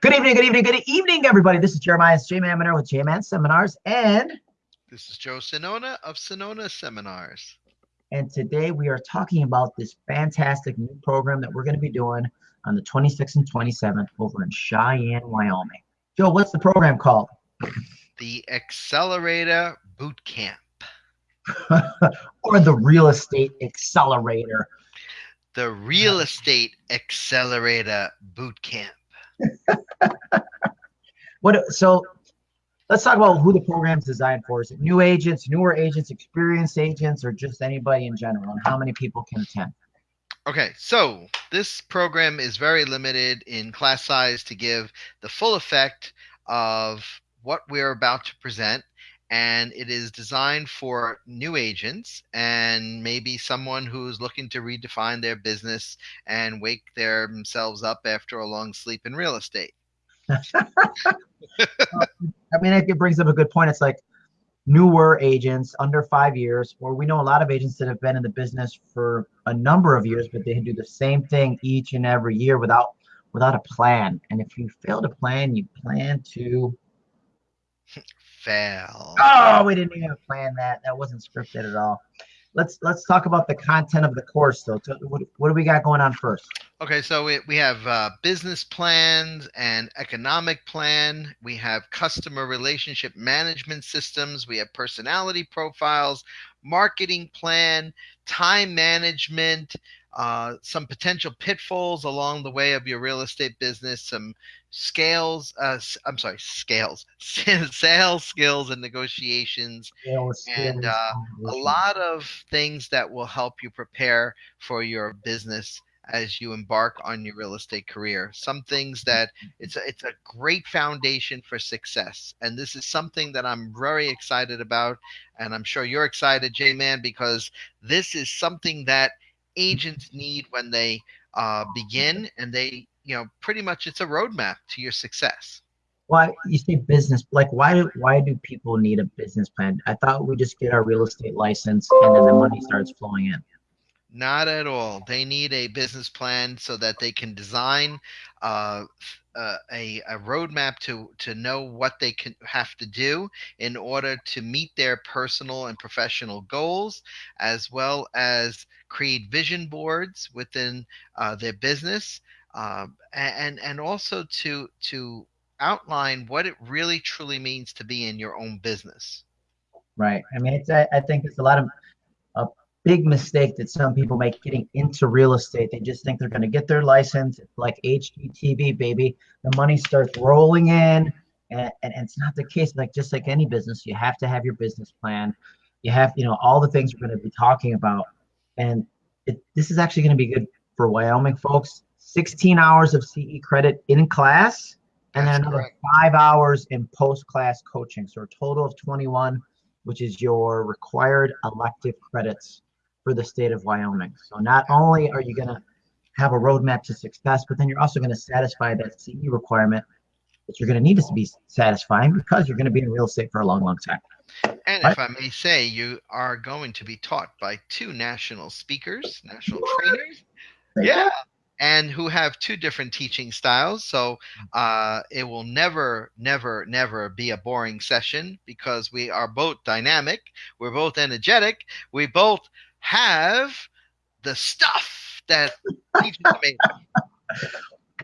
Good evening, good evening, good evening, everybody. This is Jeremiah J Man Monroe with J Man Seminars, and This is Joe Sinona of Sinona Seminars. and today we are talking about this fantastic new program that we're going to be doing on the 26th and 27th over in Cheyenne, Wyoming. Joe, what's the program called? The Accelerator Boot Camp. or the Real Estate Accelerator. The Real Estate Accelerator Boot Camp. What? So, let's talk about who the program's designed for. Is it new agents, newer agents, experienced agents, or just anybody in general? And how many people can attend? Okay, so this program is very limited in class size to give the full effect of what we're about to present. And it is designed for new agents and maybe someone who's looking to redefine their business and wake themselves up after a long sleep in real estate. I mean, it brings up a good point. It's like newer agents under five years, or we know a lot of agents that have been in the business for a number of years, but they do the same thing each and every year without without a plan. And if you fail to plan, you plan to. Fail. Oh, we didn't even plan that. That wasn't scripted at all. Let's let's talk about the content of the course, though. So what, what do we got going on first? Okay, so we, we have uh, business plans and economic plan. We have customer relationship management systems. We have personality profiles, marketing plan, time management, uh, some potential pitfalls along the way of your real estate business, some scales, uh, I'm sorry, scales, sales skills and negotiations, And, uh, a lot of things that will help you prepare for your business as you embark on your real estate career. Some things that it's a, it's a great foundation for success, and this is something that I'm very excited about, and I'm sure you're excited, J Man, because this is something that agents need when they uh, begin, and they you know pretty much it's a roadmap to your success. Why you say business? Like, why do why do people need a business plan? I thought we just get our real estate license and then the money starts flowing in. Not at all. They need a business plan so that they can design uh, uh, a, a roadmap to to know what they can have to do in order to meet their personal and professional goals, as well as create vision boards within uh, their business, um, and and also to to outline what it really truly means to be in your own business. Right. I mean, it's I, I think it's a lot of a big mistake that some people make getting into real estate. They just think they're going to get their license. It's like HGTV, baby. The money starts rolling in, and, and, and it's not the case. Like just like any business, you have to have your business plan. You have, you know, all the things we're going to be talking about, and it, this is actually going to be good for Wyoming folks. 16 hours of CE credit in class, and then another correct. five hours in post-class coaching. So a total of 21 which is your required elective credits for the state of Wyoming. So not only are you going to have a roadmap to success, but then you're also going to satisfy that CE requirement that you're going to need to be satisfying because you're going to be in real estate for a long, long time. And Right. if I may say, you are going to be taught by two national speakers, national trainers. Yeah. And who have two different teaching styles. So uh, it will never, never, never be a boring session because we are both dynamic. We're both energetic. We both have the stuff that are made of.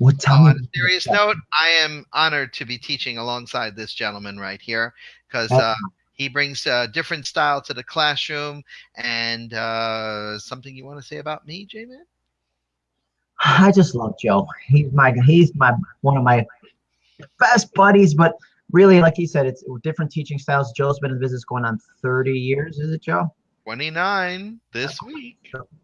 Well, on a serious note, I am honored to be teaching alongside this gentleman right here because uh, he brings a different style to the classroom. And uh, something you want to say about me, J Man? I just love Joe. He's my he's my one of my best buddies, but really, like he said, it's different teaching styles. Joe's been in the business going on 30 years, is it, Joe? 29 this week.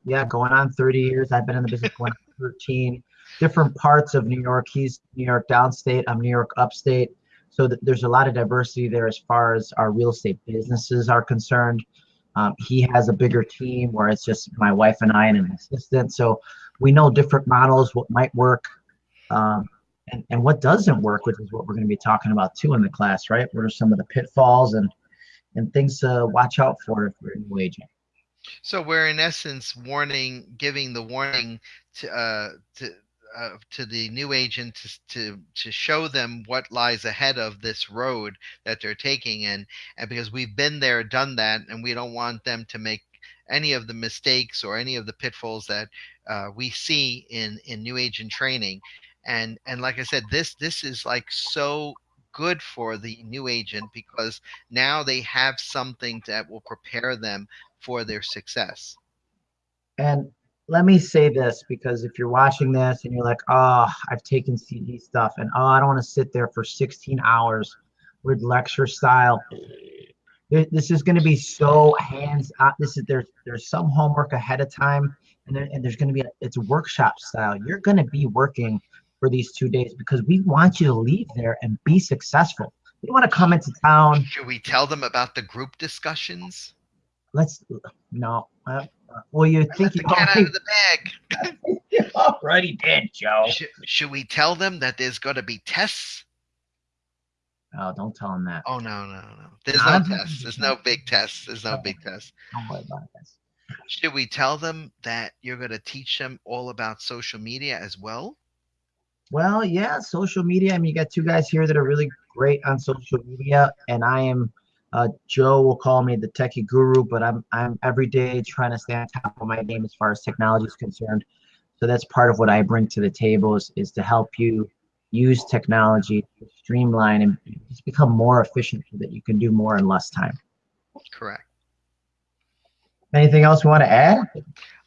yeah, going on 30 years. I've been in the business going 13. Different parts of New York. He's New York downstate. I'm New York upstate. So th- there's a lot of diversity there as far as our real estate businesses are concerned. Um, he has a bigger team where it's just my wife and I and an assistant. So we know different models, what might work, um, and, and what doesn't work, which is what we're going to be talking about too in the class, right? What are some of the pitfalls and and things to watch out for if a new agent? So we're in essence warning, giving the warning to uh, to uh, to the new agent to, to to show them what lies ahead of this road that they're taking and and because we've been there done that and we don't want them to make any of the mistakes or any of the pitfalls that uh, we see in in new agent training and and like i said this this is like so good for the new agent because now they have something that will prepare them for their success and let me say this because if you're watching this and you're like, oh, I've taken CE stuff and oh, I don't want to sit there for 16 hours with lecture style. This is going to be so hands on. This is there's there's some homework ahead of time, and, there, and there's going to be a, it's workshop style. You're going to be working for these two days because we want you to leave there and be successful. You want to come into town. Should we tell them about the group discussions? Let's no. Uh, well, you think you cat out of the bag. already did, Joe. Should, should we tell them that there's going to be tests? Oh, don't tell them that. Oh no, no, no. There's no tests. There's no big tests. There's no big tests. Don't worry about it. Should we tell them that you're going to teach them all about social media as well? Well, yeah, social media. I mean, you got two guys here that are really great on social media, and I am uh, Joe will call me the techie guru, but I'm I'm every day trying to stay on top of my game as far as technology is concerned. So that's part of what I bring to the table is, is to help you use technology to streamline and just become more efficient so that you can do more in less time. Correct. Anything else you want to add?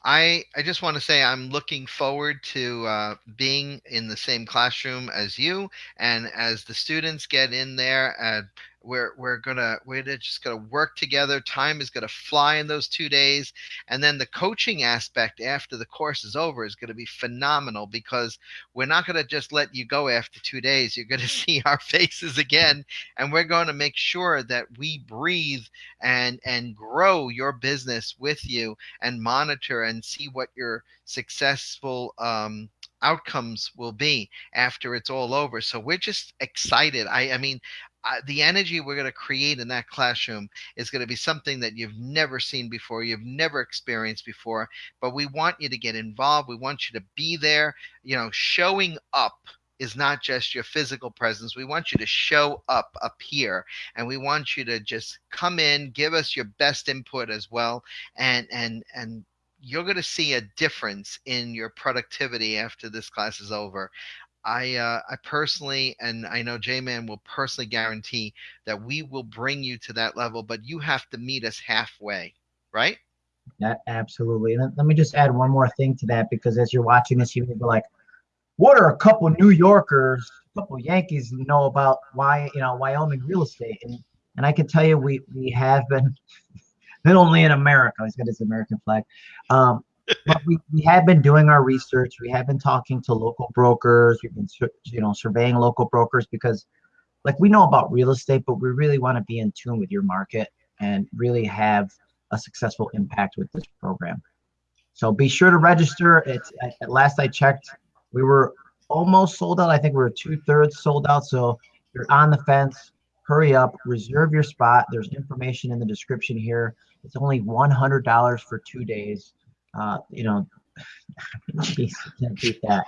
I, I just want to say I'm looking forward to uh, being in the same classroom as you, and as the students get in there, uh, we're we're gonna we're just gonna work together. Time is gonna fly in those two days, and then the coaching aspect after the course is over is gonna be phenomenal because we're not gonna just let you go after two days. You're gonna see our faces again, and we're going to make sure that we breathe and and grow your business with you and monitor and see what your successful um, outcomes will be after it's all over. So we're just excited. I, I mean, uh, the energy we're going to create in that classroom is going to be something that you've never seen before, you've never experienced before. But we want you to get involved. We want you to be there. You know, showing up is not just your physical presence. We want you to show up up here, and we want you to just come in, give us your best input as well, and and and you're going to see a difference in your productivity after this class is over. I uh, I personally and I know J Man will personally guarantee that we will bring you to that level, but you have to meet us halfway, right? Yeah, absolutely. And let me just add one more thing to that because as you're watching this, you may be like, "What are a couple New Yorkers, a couple Yankees know about why you know Wyoming real estate?" And and I can tell you, we we have been not only in America. He's got his American flag. Um, but we, we have been doing our research. We have been talking to local brokers. We've been, you know, surveying local brokers because, like, we know about real estate, but we really want to be in tune with your market and really have a successful impact with this program. So be sure to register. It's at, last I checked, we were almost sold out. I think we were two thirds sold out. So you're on the fence. Hurry up, reserve your spot. There's information in the description here. It's only $100 for two days. Uh, you know, can't beat that.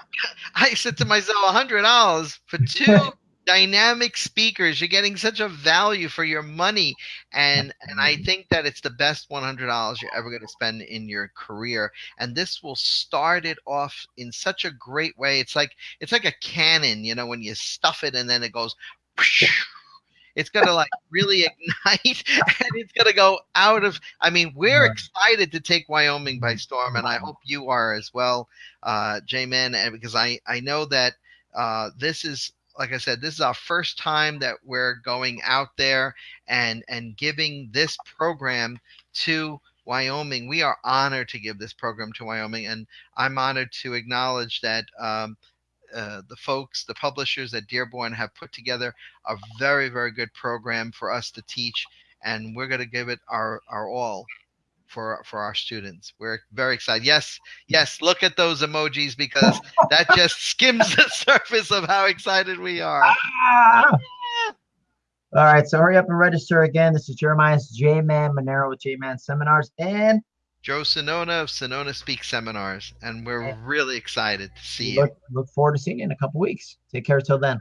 I said to myself, hundred dollars for two dynamic speakers. You're getting such a value for your money, and and I think that it's the best one hundred dollars you're ever going to spend in your career. And this will start it off in such a great way. It's like it's like a cannon, you know, when you stuff it and then it goes. It's gonna like really ignite, and it's gonna go out of. I mean, we're excited to take Wyoming by storm, and I hope you are as well, uh, J-Man, and because I I know that uh, this is like I said, this is our first time that we're going out there and and giving this program to Wyoming. We are honored to give this program to Wyoming, and I'm honored to acknowledge that um, uh, the folks, the publishers at Dearborn have put together a very, very good program for us to teach, and we're going to give it our, our all for for our students. We're very excited. Yes, yes, look at those emojis because that just skims the surface of how excited we are. Ah! All right, so hurry up and register again. This is Jeremiah's J Man Monroe with J Man Seminars and Joe Sonona of Sonona Speak Seminars, and we're Yeah. really excited to see you. Look, look forward to seeing you in a couple weeks. Take care till then.